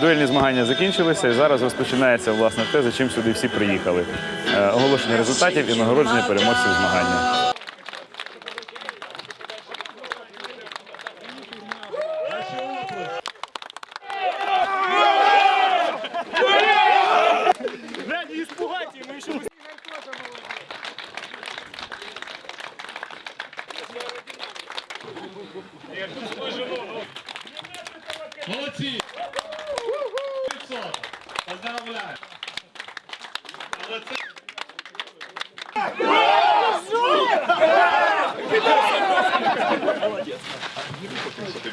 Дуельні змагання закінчилися і зараз розпочинається власне те, за чим сюди всі приїхали. Е, Оголошення результатів і нагородження переможців змагання. Молодці!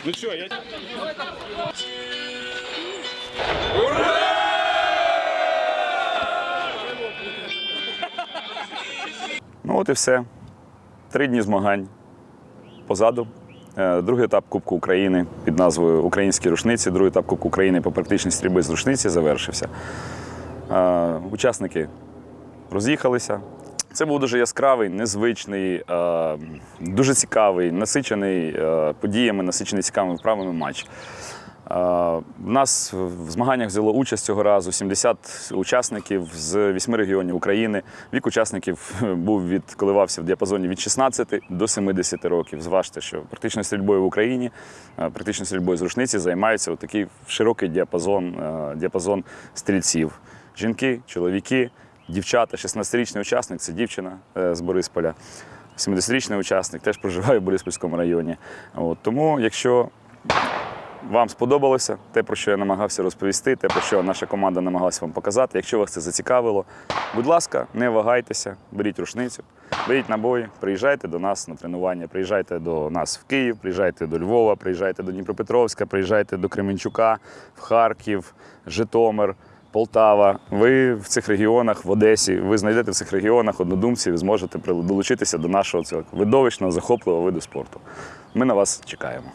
Ну що, я Ну от і все. Три дні змагань позаду. Е, Другий етап Кубку України під назвою Українські рушниці. Другий етап Кубку України по практичній стрільби з рушниці завершився. Е, Учасники роз'їхалися. Це був дуже яскравий, незвичний, е, дуже цікавий, насичений подіями, насичений цікавими вправами матч. Е, У нас в змаганнях взяло участь цього разу 70 учасників з 8 регіонів України. Вік учасників був від коливався в діапазоні від 16 до 70 років. Зважте, що практичною стрільбою в Україні, е, практичною стрільбою з рушниці займаються такий широкий діапазон, е, діапазон стрільців. Жінки, чоловіки, дівчата, 16-річний учасник це дівчина е, з Борисполя. 70-річний учасник теж проживає в Бориспільському районі. От, тому, якщо вам сподобалося те, про що я намагався розповісти, те, про що наша команда намагалася вам показати. Якщо вас це зацікавило, будь ласка, не вагайтеся, беріть рушницю, беріть набої, приїжджайте до нас на тренування, приїжджайте до нас в Київ, приїжджайте до Львова, приїжджайте до Дніпропетровська, приїжджайте до Кременчука, в Харків, Житомир. Полтава, ви в цих регіонах, в Одесі, ви знайдете в цих регіонах однодумців і зможете долучитися до нашого цього видовищного, захопливого виду спорту. Ми на вас чекаємо.